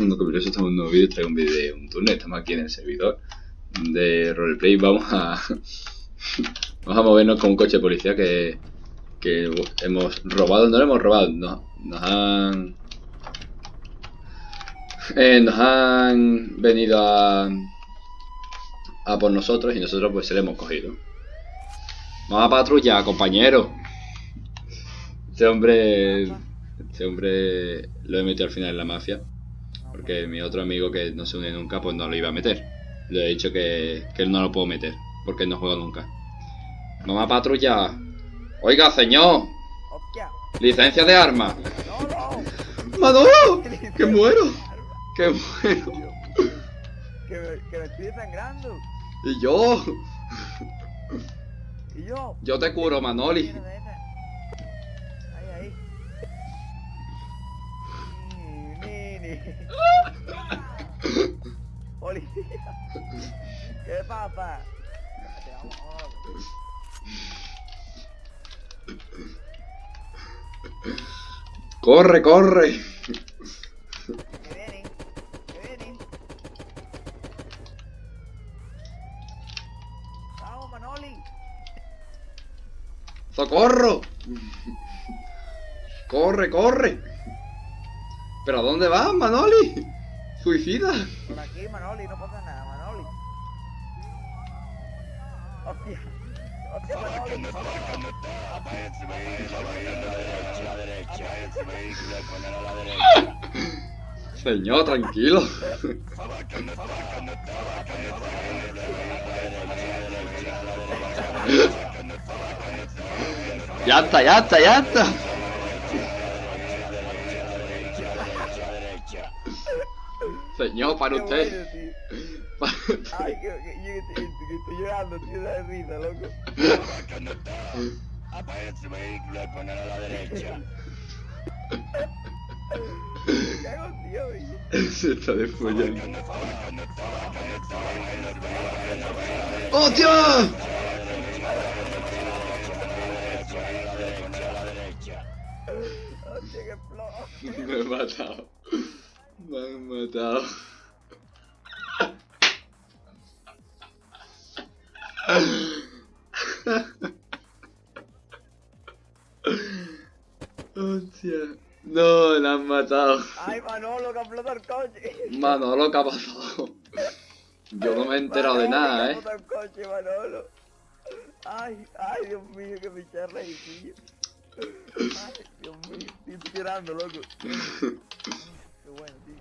estamos en un nuevo vídeo, traigo un vídeo de un turno, estamos aquí en el servidor de roleplay, vamos a vamos a movernos con un coche de policía que, que hemos robado, no lo hemos robado, no, nos han eh, nos han venido a a por nosotros y nosotros pues se le hemos cogido. Vamos a patrulla, compañero. Este hombre este hombre lo he metido al final en la mafia. Porque mi otro amigo que no se une nunca, pues no lo iba a meter. Le he dicho que, que él no lo puedo meter, porque él no juega nunca. A patrulla. Oiga, señor. Licencia de arma. ¡Manolo! ¡Que muero! ¡Que muero! Que me, estoy sangrando. ¿Y yo? ¿Y yo? Yo te curo, Manoli. Policía. ¿Qué pasa? Corre, corre. Que vienen, que vienen. Vamos, Manoli. ¡Socorro! ¡Corre, corre! ¿Pero a dónde vas, Manoli? ¿Suicida? Por aquí, Manoli, no pasa nada, Manoli. Hostia. Hostia, Manoli. Señor, tranquilo. ya está, ya está, ya está. Señor, para usted. Ay, que, que, que, que, que estoy llorando, tío, de risa, loco. Aparece vehículo y poner a la derecha. Me cago, tío. Se está desfollando. ¡Hostia! Hostia, que flojo. Me he matado. Me han matado. Hostia. No, la han matado. Ay, Manolo, que explotó el coche. Manolo, ¿qué ha pasado? Yo no me he enterado de nada, que eh. explotó el coche, Manolo. Ay, ay, Dios mío, que me eché tío. Ay, Dios mío, estoy llorando, loco. Qué bueno, tío.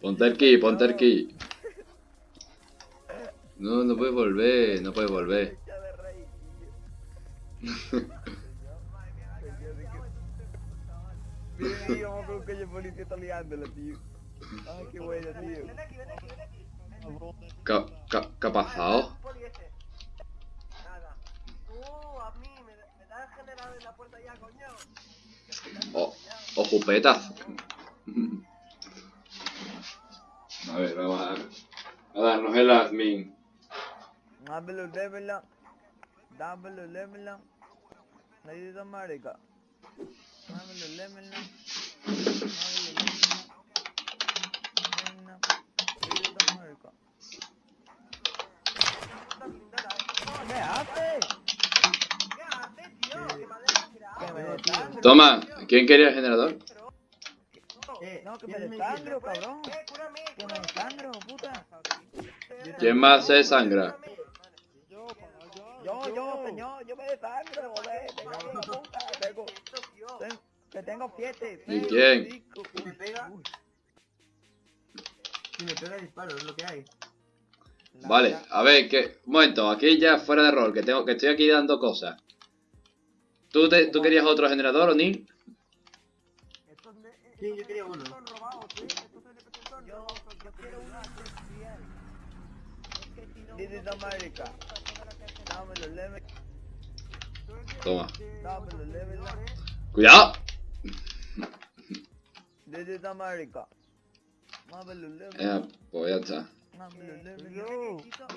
Ponte el key, ponte el key. No, no puedes volver, no puedes volver. Mira, tío, vamos con un coche policía está liándola, tío. Ay, qué bueno, tío. ¿Qué, qué, qué ha pasado? Nada. Uh, a mí me, me da generado en la puerta ya, coño. O, o jupetas. A ver, vamos a, a darnos el admin. Nadie de América. ¿Qué haces? ¿Qué haces, tío? Que me desangro. Toma, ¿quién quería el generador? No, que me desangro, cabrón. Que me desangro, puta. ¿Quién más se sangra? Yo, yo, señor, yo me desangro. Tengo, puta, tengo, ten- que tengo siete. ¿Y quién? Si me pega, uy, si me pega disparo, es lo que hay. la- Vale, a ver, que, un momento, aquí ya fuera de rol, que tengo, que estoy aquí dando cosas. ¿Tú, te, ¿Tú querías otro generador o ni? Sí, yo quería uno. Yo, yo quiero una especial. This is America. Toma. ¡Cuidado! This is America. Dámelo, leve, Eh, pues ya está.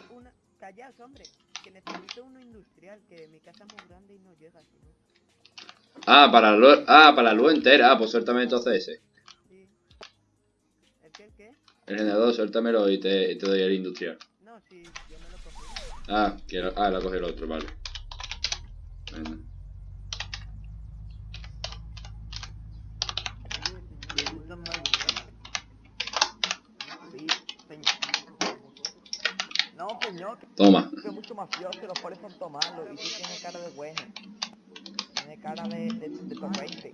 una... Callaos, hombre. Que necesito uno industrial, que mi casa es muy grande y no llega. Ah, para la luz, ah, para la luz entera. Ah, pues suéltame entonces ese. Sí. ¿Qué, qué? El generador, suéltamelo y te, y te doy el industrial. No, sí, yo. Ah, que lo, ah, lo coge el otro, vale. Más. Señor. No, señor, Toma. que mucho mafioso, los polis son tomalos y tú tienes cara de bueno. Tienes cara de, de, de torrente.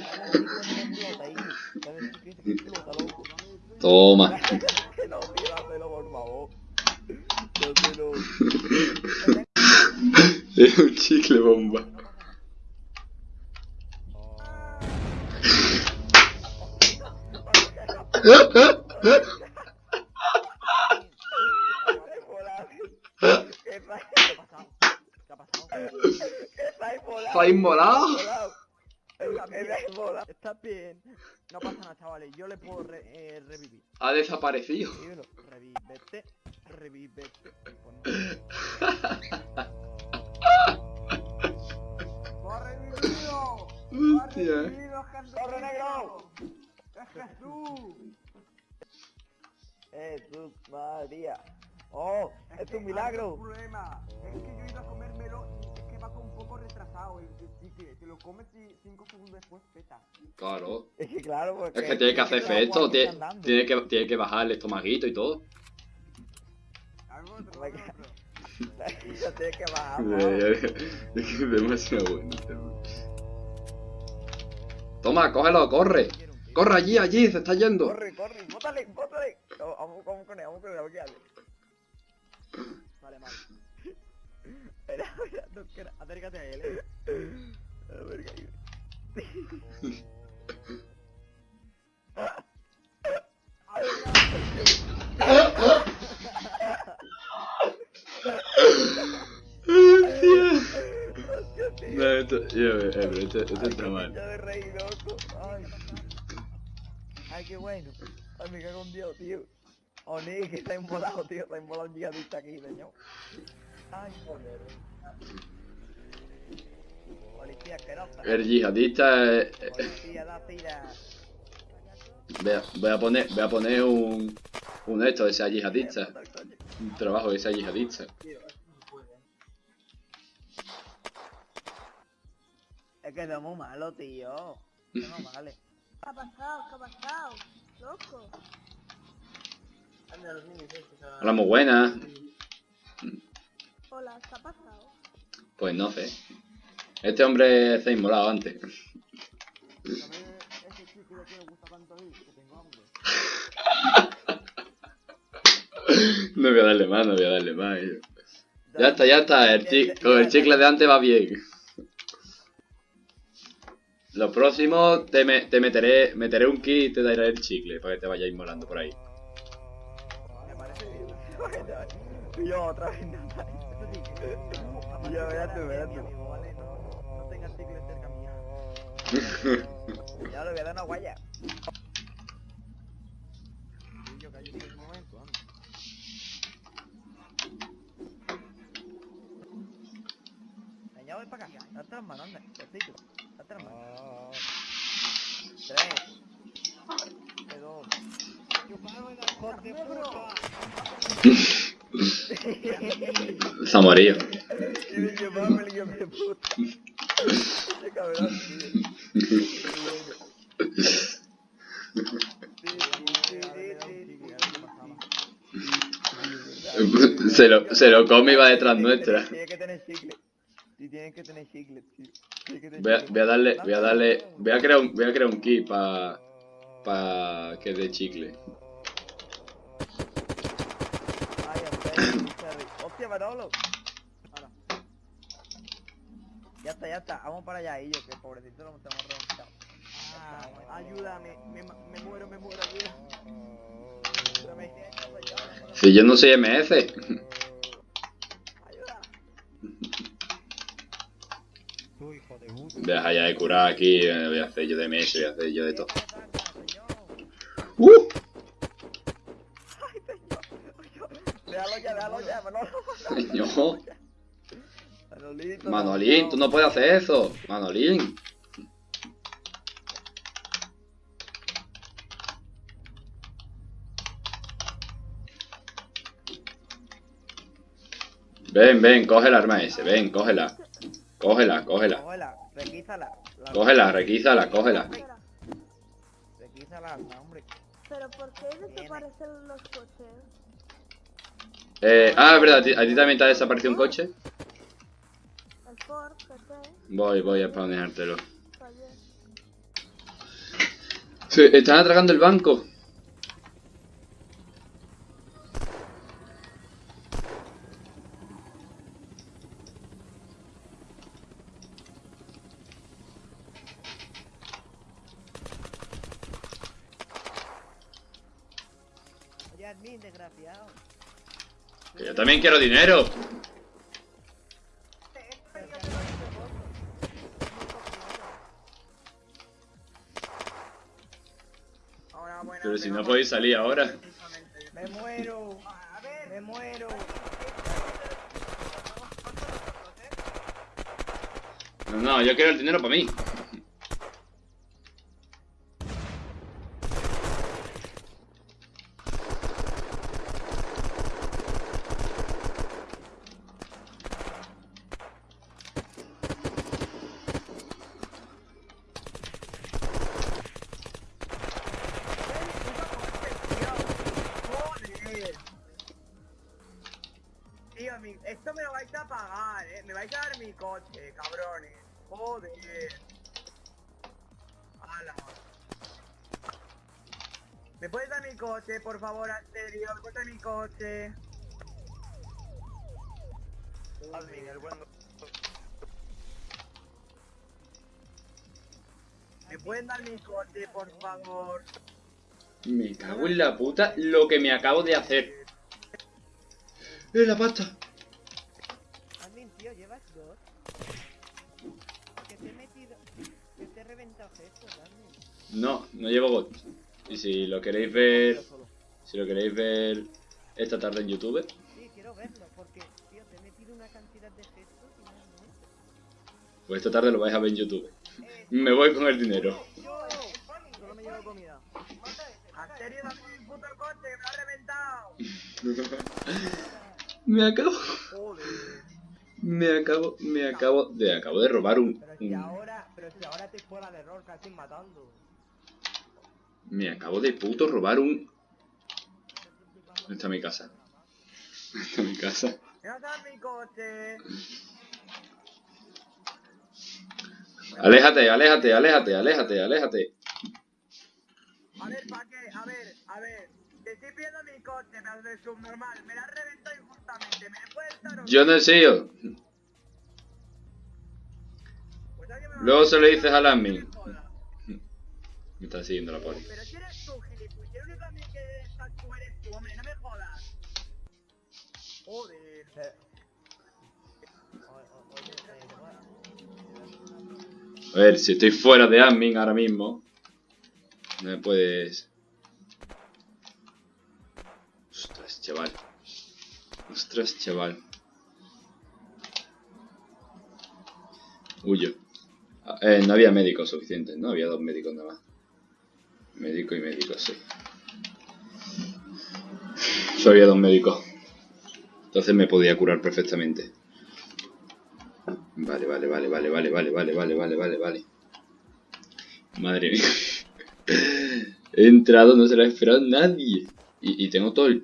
Toma. Que no, tío, dáselo, por favor. Dáselo. Es un chicle bomba. ¿Qué pasa? ¿Qué ha pasado? ¿Qué ha pasado? ¿Qué está inmolado? ¿Está inmolado? Inmolado. Está inmolado. Está bien. No pasa nada, chavales. Yo le puedo re- eh, revivir. Ha desaparecido. Revívete. Revívete. ¡Corre, mi tío! Hostia. ¡Bienvenido, Jesús! ¡Corre, negro! ¡Es Jesús! Jesús María. Oh, es que un milagro. hay un problema. Es que yo iba a comérmelo y es que va con un poco retrasado. El chicle, te lo comes y 5 segundos después peta. Claro. Es que claro, porque... Es que tiene que hacer efecto, tiene, que, tiene que bajar el estomaguito y todo. Algo otro, my algo God. otro. Ya tiene que bajar. Es que es demasiado bueno. hombre. Toma, cógelo, corre. Corre allí, allí, se está yendo. Corre, corre, bótale, bótale. Vamos, vamos con él, vamos con él, vamos con él. Vale, mal. Espera, espera, no, que era- acércate a él, eh. A ver. No, esto, yo, eh, pero esto, esto está mal. Ay. Ay, qué bueno. Ay, me cago en Dios, tío. Ni que está embolado, tío. Está embolado un yihadista aquí, señor. Ay, joder. Policía asquerosa. El yihadista Policía da tira. voy, a, voy a poner voy a poner un un esto de sea yihadista un trabajo de sea yihadista Es que somos malos, tío. Eso no vale. ¿Qué ha pasado? ¿Qué ha pasado? Loco. Hola muy buena Hola, ¿qué ha pasado? pues no sé este hombre se ha inmolado antes no voy a darle más no voy a darle más yo. ya está ya está el chi- con el chicle de antes va bien lo próximo te, me- te meteré meteré un kit y te daré el chicle para que te vayas inmolando por ahí Me parece bien. Y yo otra vez no Y yo, verás tú, verás tú. ¿vale? No, no tengas chicle cerca mío. Ya le voy a dar una guaya. Y yo callo en un momento, anda. Venga, voy para acá. Date las manos, anda. Cosito. Date las manos. Tres. Dos. ¡Hijo se. Qué cabrón, tío. Lo, se lo come y va detrás nuestra Tiene que tener chicle. Sí, tienen que tener chicle, tío. Tiene que tener Voy a, voy a darle, voy a darle, voy a crear un, voy a crear un kit para pa que dé chicle. Hostia, Manolo. Ya está, ya está. Vamos para allá, y yo, que pobrecito lo hemos reventado. Ah, ayúdame, me, me muero, me muero. Ayúdame. Si yo no soy MS, Ayuda. Tú, hijo de puta. deja ya de curar aquí, voy a hacer yo de MS, voy a hacer yo de todo. Señor. ¡Uh! Ay, señor. Déjalo ya, déjalo ya, Manolo. Manolín, no. tú no puedes hacer eso. Manolín. Ven, ven, coge el arma ese, ven, cógela. Cógela, cógela. Cógela, requízala. La... Cógela, requízala, cógela. Requízala, hombre. Pero ¿por qué desaparecen los coches? Eh, ah, es verdad, ¿a ti también te ha desaparecido un ah. coche? Voy, voy a spawnártelo. Se están atragando el banco. Oye, admin, desgraciado. Que yo también quiero dinero. Pero si no podéis salir ahora. Me muero. Me muero. No, no, yo quiero el dinero para mí. ¿Me puedes dar mi coche, por favor, Asterio? ¿Me puedes dar mi coche? Admin, el buen... ¿Me pueden dar mi coche, por favor? Me cago en la puta lo que me acabo de hacer. ¡Eh, la pasta! Admin, tío, llevas dos. Que te he metido. Que te he reventado gestos, admin. No, no llevo bot. Y si lo queréis ver, si lo queréis ver esta tarde en YouTube, Sí, quiero verlo, porque, tío, te he metido una cantidad de gestos y no has muerto. pues esta tarde lo vais a ver en YouTube. Me voy con el dinero. Solo me llevo comida. Asterio, dame mi puto coche, me lo ha reventado. Me acabo, me acabo, me acabo de, acabo de robar un, Pero si un- ahora, pero si ahora te fuera de error, casi matando. Me acabo de puto robar un. ¿Dónde está mi casa? ¿Dónde está mi casa? ¿Me vas a mi coche? Aléjate, aléjate, aléjate, aléjate, aléjate. A ver, ¿para qué? A ver, a ver. Te estoy pidiendo mi coche, pedazo de subnormal. Me la reventado injustamente. ¿Me puedes dar o Yo no he sido. Pues Luego se lo dices al admin. Me está siguiendo la poli. Pero si eres tú, gilipollas. El único admin que estás tú eres tú, hombre. No me jodas. Joder. Eh. A ver, si estoy fuera de admin ahora mismo, no me puedes... Ostras, chaval. Ostras, chaval. Huyo. Ah, Eh, no había médicos suficientes, no había dos médicos nada más. Médico y médico, sí. Solo había dos médicos. Entonces me podía curar perfectamente. Vale, vale, vale, vale, vale, vale, vale, vale, vale, vale, vale. Madre mía. He entrado, no se lo ha esperado nadie. Y, y tengo todo el...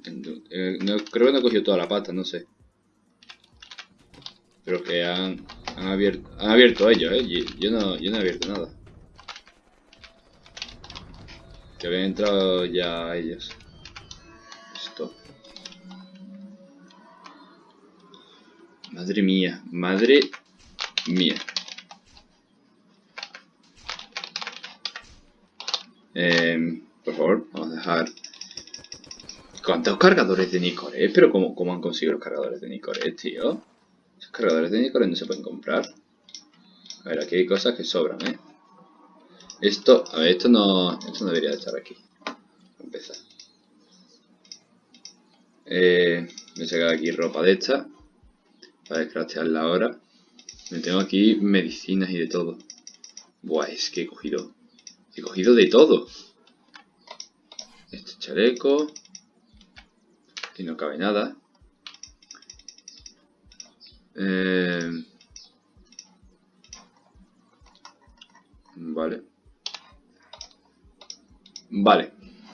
no, creo que no he cogido toda la pata, no sé. Pero que han, han abierto han abierto ellos, eh. Yo, yo no, yo no he abierto nada. Que habían entrado ya ellos. Esto. Madre mía, madre mía. Eh, por favor, vamos a dejar... ¿Cuántos cargadores de Nicoré? Pero ¿cómo, ¿cómo han conseguido los cargadores de Nicoré, tío? Esos cargadores de Nicoré no se pueden comprar. A ver, aquí hay cosas que sobran, ¿eh? Esto, a ver, esto no, esto no debería de estar aquí. Empezar. Eh, voy a sacar aquí ropa de esta. Para descraftearla ahora. Me tengo aquí medicinas y de todo. Buah, es que he cogido... He cogido de todo. Este chaleco. Aquí no cabe nada. Eh... Vale. Vale.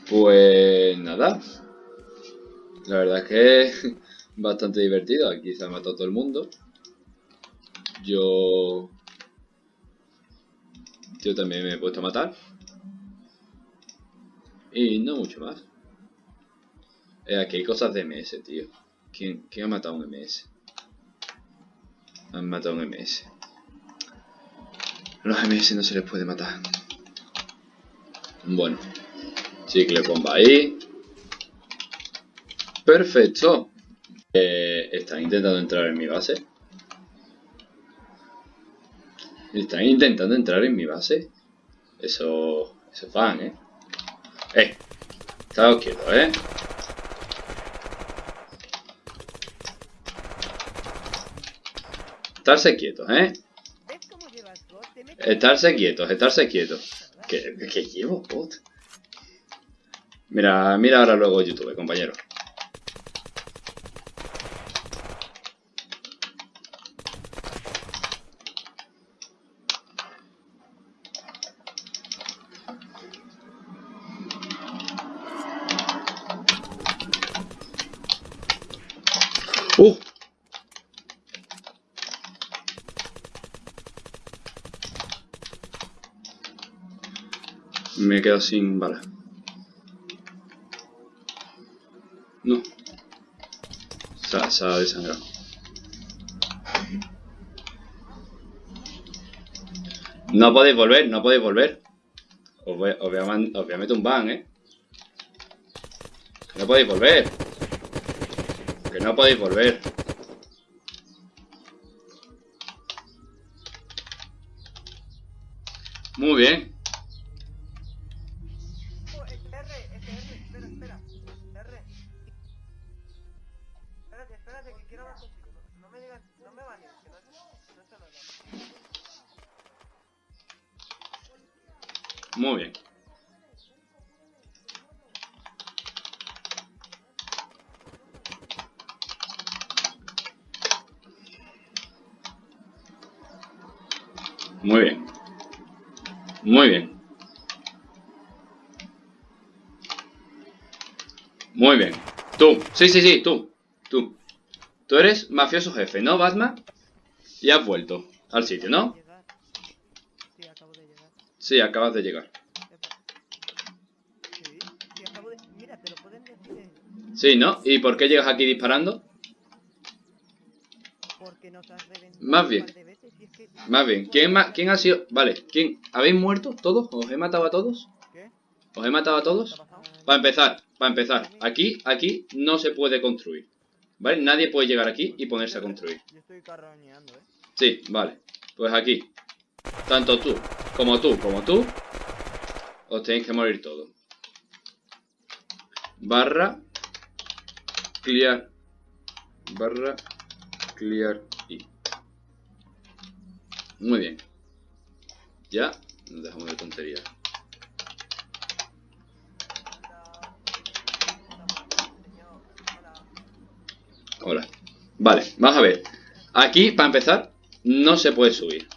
Pues nada. La verdad es que es bastante divertido. Aquí se ha matado todo el mundo. Yo... Yo también me he puesto a matar. Y no mucho más. Eh, aquí hay cosas de MS, tío. ¿Quién, ¿Quién ha matado un MS? Han matado un MS. Los MS no se les puede matar. Bueno. Chicle bomba ahí. Perfecto. Eh, están intentando entrar en mi base. Están intentando entrar en mi base. Eso... Eso es fan, ¿eh? ¡Eh! Estáos quietos, ¿eh? Estarse quietos, ¿eh? Estarse quietos, estarse quietos. ¿Qué, qué llevo, bot? Mira, mira ahora luego YouTube, compañero. ¡Uh! Me he quedado sin balas. No. Ha desangrado. No podéis volver, no podéis volver. Os voy, a, meter un ban, eh. No podéis volver. Que no podéis volver. Muy bien. Sí, sí, sí, tú. Tú. Tú eres mafioso jefe, ¿no, Batman? Y has vuelto al sitio, ¿no? Sí, acabo de llegar. Sí, acabas de llegar. Sí, ¿no? ¿Y por qué llegas aquí disparando? porque nos has reventado Más un bien. par de veces y es que... Más bien, ¿quién, ma- ¿quién ha sido? Vale, ¿quién? ¿Habéis muerto todos? ¿Os he matado a todos? ¿Qué? ¿Os he matado a ¿Qué ha todos? Para empezar, para empezar, aquí, aquí no se puede construir. ¿Vale? Nadie puede llegar aquí y ponerse a construir. Yo estoy carroñeando, eh. Sí, vale. Pues aquí. Tanto tú, como tú, como tú, os tenéis que morir todos. Barra, clear, barra, clear y. Muy bien. Ya, nos dejamos de tonterías. Hola. Vale, vamos a ver. Aquí, para empezar, no se puede subir.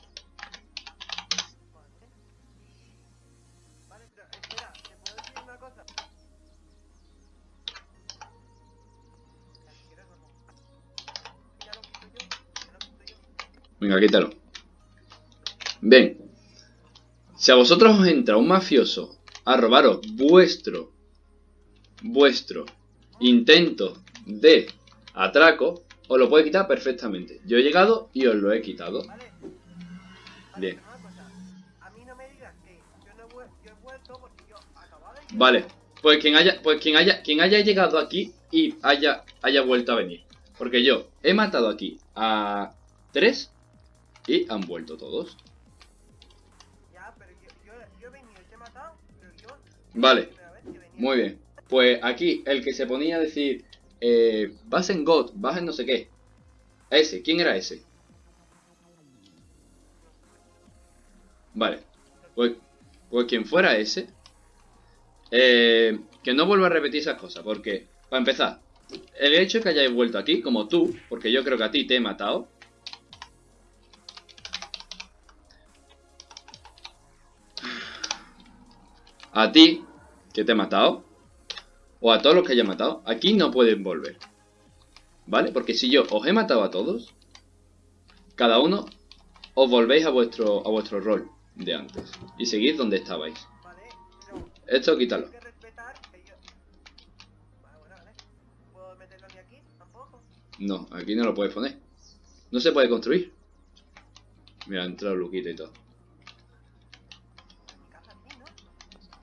Venga, quítalo. Bien. Si a vosotros os entra un mafioso a robaros vuestro, vuestro intento de atraco, os lo puede quitar perfectamente. Yo he llegado y os lo he quitado. Bien. Vale, pues quien haya, pues quien haya, quien haya llegado aquí y haya, haya vuelto a venir. Porque yo he matado aquí a tres y han vuelto todos. Vale. Muy bien. Pues aquí, el que se ponía a decir, eh, vas en God, vas en no sé qué. Ese, ¿quién era ese? Vale, pues, pues quien fuera ese, eh, que no vuelva a repetir esas cosas, porque, para empezar, el hecho de que hayáis vuelto aquí, como tú, porque yo creo que a ti te he matado, a ti, que te he matado, o a todos los que haya matado, aquí no pueden volver. ¿Vale? Porque si yo os he matado a todos, cada uno os volvéis a vuestro, a vuestro rol de antes. Y seguís donde estabais. Esto quítalo. No, aquí no lo puedes poner. No se puede construir. Mira, ha entrado Luquita y todo.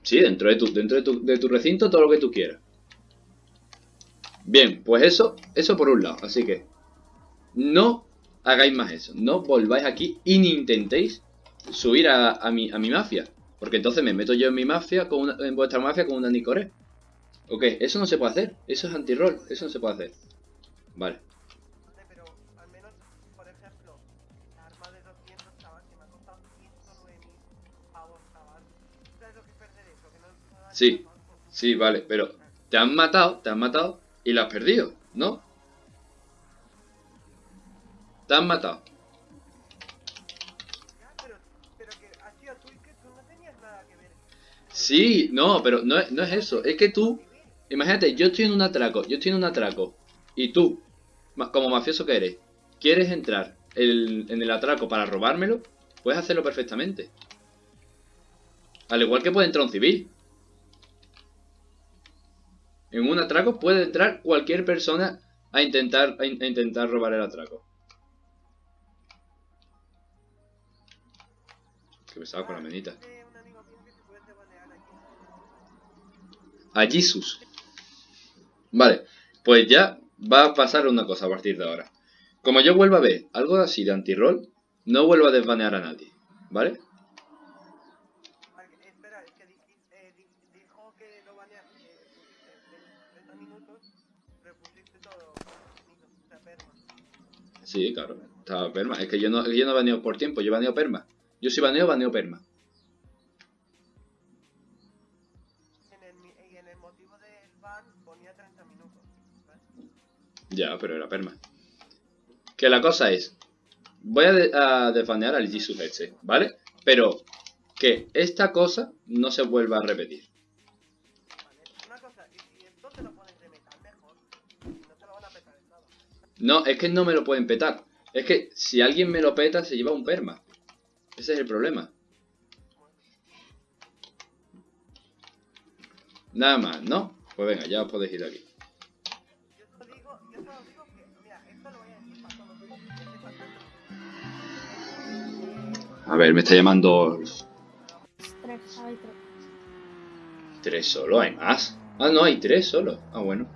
Sí, dentro de tu, dentro de tu, de tu recinto todo lo que tú quieras. Bien, pues eso, eso por un lado. Así que no hagáis más eso. No volváis aquí y ni intentéis subir a, mi, a mi mafia. Porque entonces me meto yo en mi mafia, con una- en vuestra mafia con una Nicore. Ok, eso no se puede hacer. Eso es anti-roll. Eso no se puede hacer. Vale. Vale, pero al menos, por ejemplo, la arma de 200 chaval que me ha costado 109 mil pavos, chaval. ¿Sabes lo que es perder eso? Que no, no da Sí. Sí, vale, pero te han matado, te han matado y lo has perdido, ¿no? Te han matado. Sí, no, pero no no es eso. Es que tú, imagínate, yo estoy en un atraco, yo estoy en un atraco. Y tú, como mafioso que eres, quieres entrar en el atraco para robármelo, puedes hacerlo perfectamente. Al igual que puede entrar un civil. En un atraco puede entrar cualquier persona a intentar, a in- a intentar robar el atraco. Que pesado con la menita. A Jesus. Vale, pues ya va a pasar una cosa a partir de ahora. Como yo vuelva a ver algo así de anti-roll, no vuelvo a desbanear a nadie. Vale, que- espera, es que di- eh, di- dijo que lo baneas, que pusiste 30 minutos, pero pusiste todo sea, perma. Sí, claro, estaba perma. Es que yo no, yo no baneo por tiempo, yo baneo perma. Yo si baneo, baneo perma. En el, y en el motivo del ban ponía 30 minutos. ¿vale? Ya, pero era perma. Que la cosa es, voy a, de- a desbanear al Jesus este, ¿vale? Pero que esta cosa no se vuelva a repetir. Vale, una cosa, y si esto te lo pones de metal mejor, si no te lo van a petar el lado. No, es que no me lo pueden petar. Es que si alguien me lo peta, se lleva un perma. Ese es el problema. Nada más, ¿no? Pues venga, ya os podéis ir de aquí. A ver, me está llamando... Tres, hay tres. ¿Tres solo? ¿Hay más? Ah, no, hay tres solo. Ah, bueno.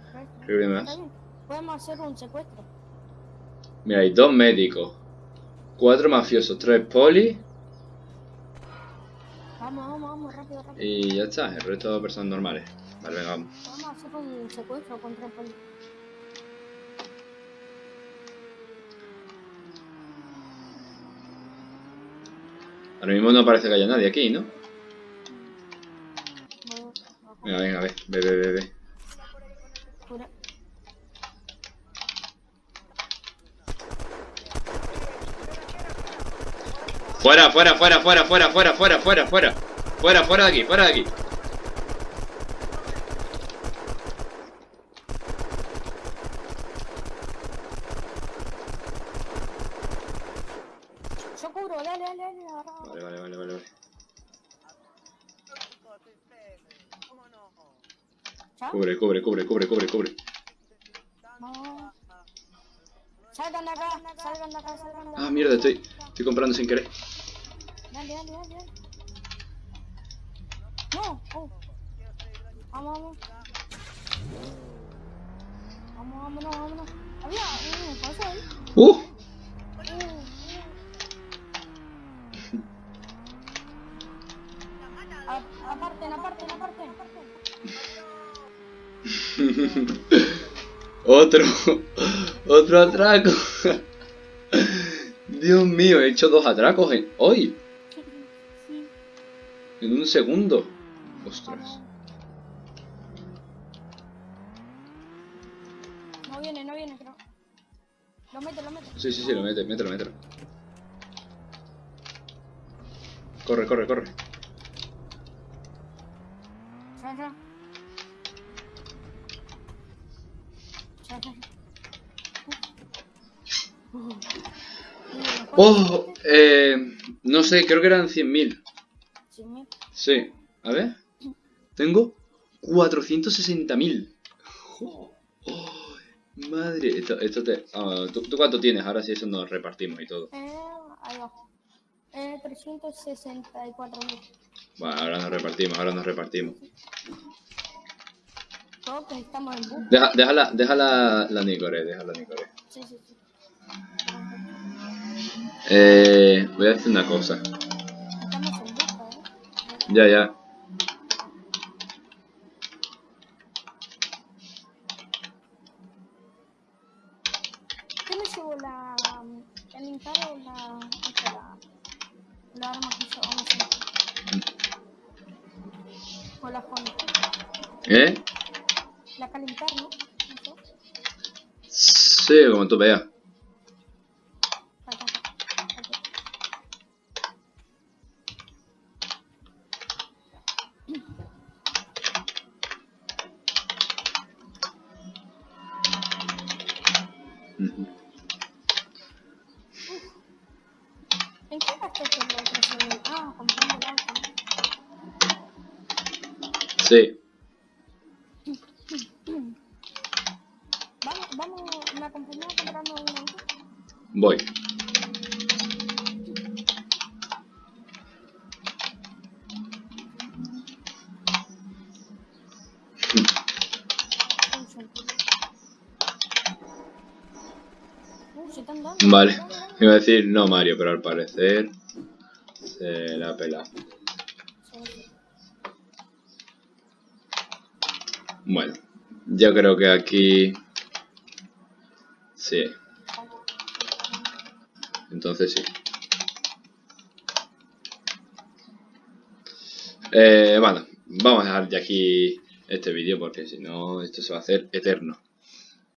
Creo que hay más. Podemos hacer un secuestro. Mira, hay dos médicos. Cuatro mafiosos, tres polis. Vamos, vamos, vamos, rápido, rápido. Y ya está, el resto de personas normales. Vale, venga, vamos. Vamos a hacer un secuestro contra el poli. Ahora mismo no parece que haya nadie aquí, ¿no? Venga, venga, ve, ve, ve, ve, ve. Fuera, fuera, fuera, fuera, fuera, fuera, fuera, fuera, fuera. Fuera, fuera de aquí, fuera de aquí. Yo cubro, dale, dale, dale. Vale, vale, vale, vale. vale. Cubre, cubre, cubre, cubre, cubre, cubre. Salgan de acá, salgan de acá, salgan de acá. Ah, mierda, estoy, estoy comprando sin querer. Dale, dale, dale, dale. No, oh. Vamos, vamos. Vamos, vámonos, vámonos. Había un paso ahí. ¡Uh! A- Aparten, aparten, aparten. Otro, otro atraco. Dios mío, he hecho dos atracos en hoy, en un segundo. Ostras. No viene, no viene, creo. Lo mete, lo mete. Sí, sí, sí, lo mete, mételo, mételo. Corre, corre, corre. ¡Oh! Eh, no sé, creo que eran 100.000. Sí. A ver. Tengo 460.000. Oh, oh, madre. Esto, esto te... ah, ¿tú, tú cuánto tienes? Ahora sí eso nos repartimos y todo. Eh, ahí va. Eh, 364 mil. Bueno, ahora nos repartimos, ahora nos repartimos. Todos estamos en busca. Deja, déjala, déjala la Nicore, déjala Nicore. Sí, sí, sí. Eh, voy a decir una cosa. Ya, ya. ¿Qué me la. el o la. la, arma que yo vamos a? O la Honda. ¿Eh? La calentar, ¿no? Sí, como tú veas. Sí. Vamos, vamos, me acompañó comprando un auto. Voy. Vale. Iba a decir no Mario, pero al parecer se la ha pelado. Sí, sí. Bueno, yo creo que aquí... Sí, entonces sí. Eh, bueno, vamos a dejar ya aquí este vídeo porque si no esto se va a hacer eterno.